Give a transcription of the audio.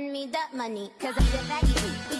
send me that money, cause I'm the baggy.